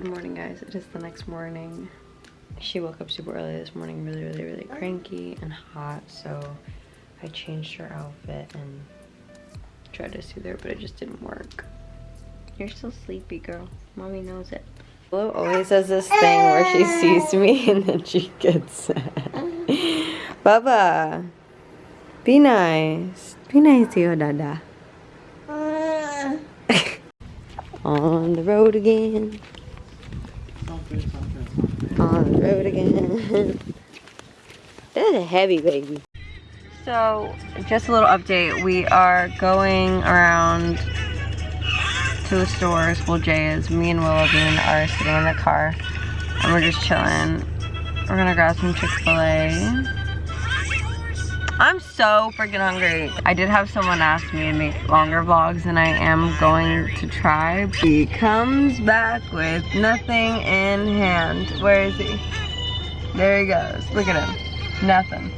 morning guys. It is the next morning. She woke up super early this morning really really really cranky and hot so i changed her outfit and tried to soothe her but it just didn't work. You're still sleepy girl. Mommy knows it. Willow always does this thing where she sees me and then she gets sad. Baba be nice. Be nice to your dada. Uh. On the road again on the road again. that is a heavy baby. So, just a little update. We are going around to the stores. Well, Jay is. Me and Willow Bean are sitting in the car. And we're just chilling. We're gonna grab some Chick-fil-A. I'm so freaking hungry. I did have someone ask me to make longer vlogs and I am going to try. He comes back with nothing in hand. Where is he? There he goes. Look at him. Nothing.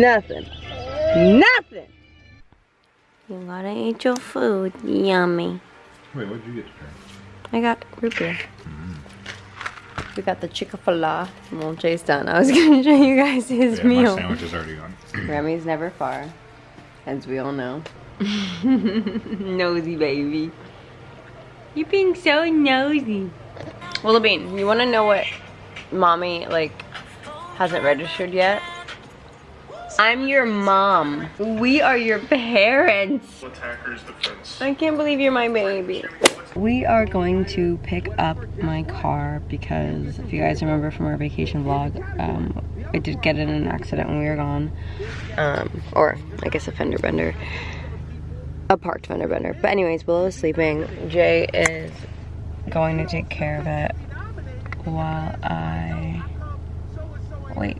Nothing. Nothing. You gotta eat your food. Yummy. Wait, what did you get to try? I got root beer. Mm-hmm. We got the Chick-fil-A. Well, Jay's done. I was gonna show you guys his Yeah, meal. my sandwich is already gone. Remy's never far, as we all know. nosy baby. You're being so nosy. Willow Bean, you want to know what mommy, like, hasn't registered yet? I'm your mom. We are your parents. I can't believe you're my baby. We are going to pick up my car because if you guys remember from our vacation vlog, um, I did get in an accident when we were gone. Um, or I guess a fender bender. A parked fender bender. But anyways, Willow is sleeping. Jay is going to take care of it while I wait.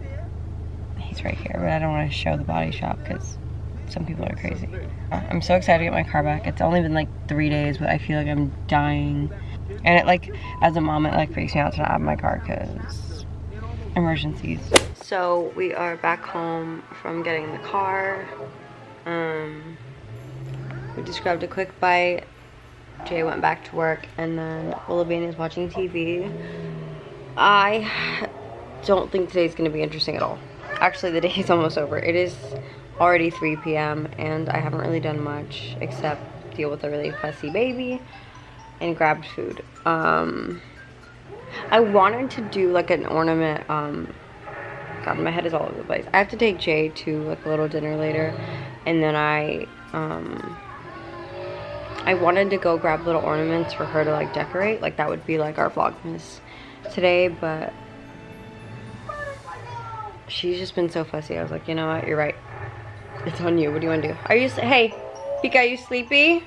He's right here, but I don't want to show the body shop because some people are crazy. I'm so excited to get my car back. It's only been like three days, but I feel like I'm dying. And it like, as a mom, it like freaks me out to not have my car because emergencies. So we are back home from getting the car. Um, we just grabbed a quick bite. Jay went back to work, and then Willow Bean is watching TV. I don't think today's gonna be interesting at all. Actually, the day is almost over. It is already 3 p.m. and I haven't really done much except deal with a really fussy baby and grabbed food. Um, I wanted to do like an ornament. Um, God, my head is all over the place. I have to take Jay to like a little dinner later, and then I um, I wanted to go grab little ornaments for her to like decorate. Like that would be like our vlogmas today, but she's just been so fussy. I was like, you know what, you're right. It's on you. What do you want to do? Are you, hey, Pika, are you sleepy?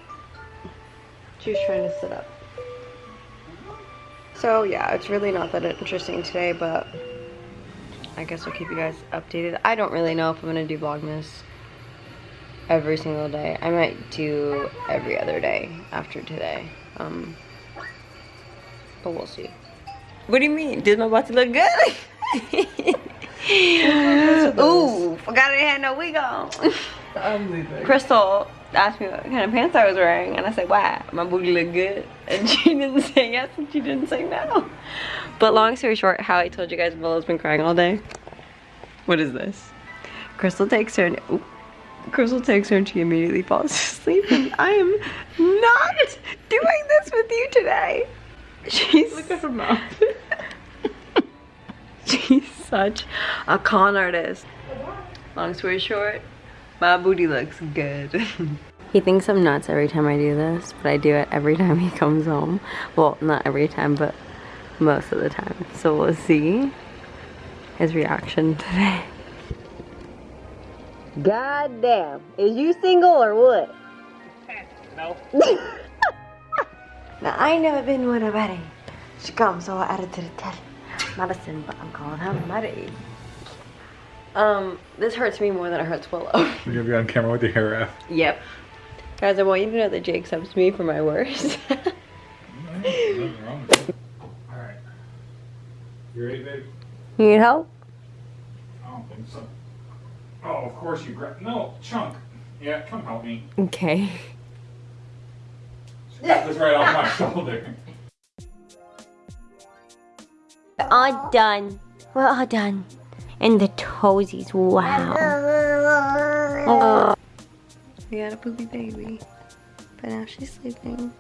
She was trying to sit up. So yeah, it's really not that interesting today, but I guess I'll keep you guys updated. I don't really know if I'm going to do Vlogmas every single day. I might do every other day after today. Um, but we'll see. What do you mean? Does my body look good? Ooh, forgot I had no wig on. I'm leaving. Crystal asked me what kind of pants I was wearing, and I said, "Wow, my booty look good," and she didn't say yes, and she didn't say no. But long story short, how I told you guys, Willow's been crying all day. What is this? Crystal takes her, and ooh, Crystal takes her, and she immediately falls asleep. And I am not doing this with you today. She's look at her mouth. She's such a con artist. Long story short, my booty looks good. he thinks I'm nuts every time I do this, but I do it every time he comes home. Well, not every time, but most of the time. So we'll see his reaction today. God damn. Is you single or what? No. Now, I ain't never been with a buddy. She comes, so I added to the telly. Madison, but I'm calling her Maddie. Um, this hurts me more than it hurts Willow. You're gonna be on camera with your hair wrap. yep. Guys, I want you to know that Jay accepts me for my worst. Nothing wrong with it. Alright. You ready, babe? you need help? I don't think so. Oh, of course you grab. No, Chunk. Yeah, come help me. Okay. Get this right off my shoulder. We're all done. We're all done. And the toesies, wow. We got a poopy baby. But now she's sleeping.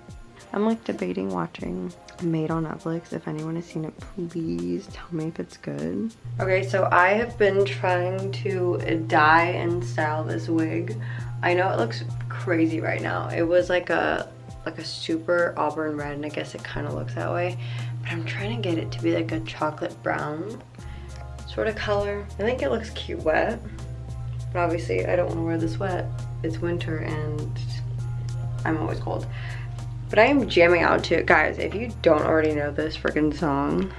I'm like debating watching Maid on Netflix. If anyone has seen it, please tell me if it's good. Okay, so I have been trying to dye and style this wig. I know it looks crazy right now. It was like a like a super auburn red and I guess it kind of looks that way. I'm trying to get it to be like a chocolate brown sort of color. I think it looks cute wet. But obviously I don't want to wear this wet. It's winter and I'm always cold. But I am jamming out to it. Guys, if you don't already know this freaking song,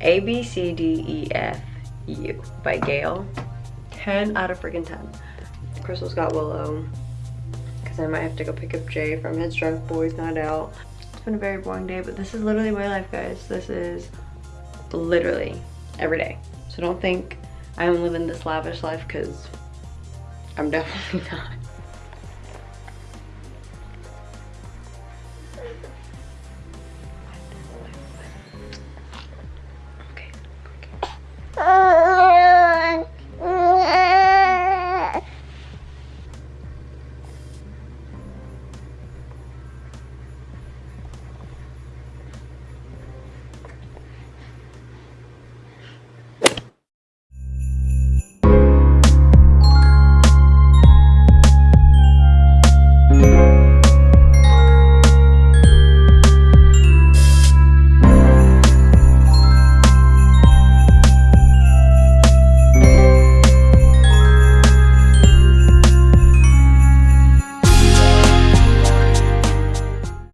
A, B, C, D, E, F, U by Gayle. 10 out of freaking 10. Crystal's got Willow because I might have to go pick up Jay from his drunk boys night out. Been a very boring day, but this is literally my life, guys. This is literally every day. So don't think I'm living this lavish life because I'm definitely not.